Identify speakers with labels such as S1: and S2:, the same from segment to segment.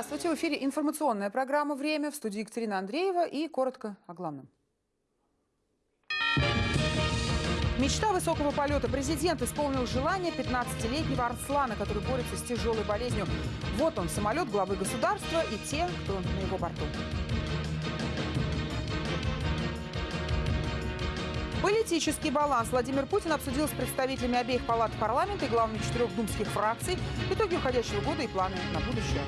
S1: Здравствуйте. В эфире информационная программа «Время» в студии Екатерина Андреева и коротко о главном. Мечта высокого полета. Президент исполнил желание 15-летнего Арслана, который борется с тяжелой болезнью. Вот он, самолет главы государства и те, кто на его борту. Политический баланс Владимир Путин обсудил с представителями обеих палат парламента и главами четырех думских фракций итоги уходящего года и планы на будущее.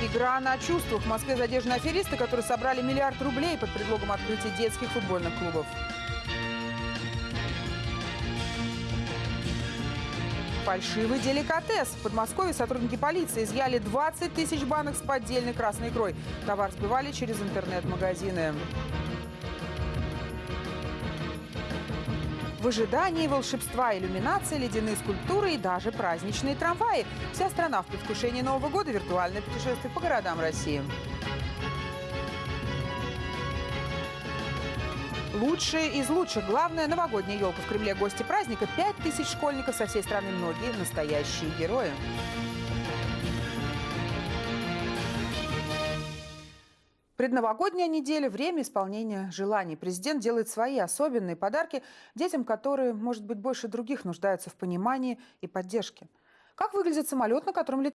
S1: Игра на чувствах. В Москве задержаны аферисты, которые собрали миллиард рублей под предлогом открытия детских футбольных клубов. Фальшивый деликатес. В Подмосковье сотрудники полиции изъяли 20 тысяч банок с поддельной красной икрой. Товар сбывали через интернет-магазины. В ожидании волшебства, иллюминации, ледяные скульптуры и даже праздничные трамваи. Вся страна в предвкушении Нового года виртуальное путешествие по городам России. Лучшие из лучших. Главная новогодняя елка в Кремле. Гости праздника. Пять тысяч школьников со всей страны. Многие настоящие герои. Предновогодняя неделя – время исполнения желаний. Президент делает свои особенные подарки детям, которые, может быть, больше других нуждаются в понимании и поддержке. Как выглядит самолет, на котором летает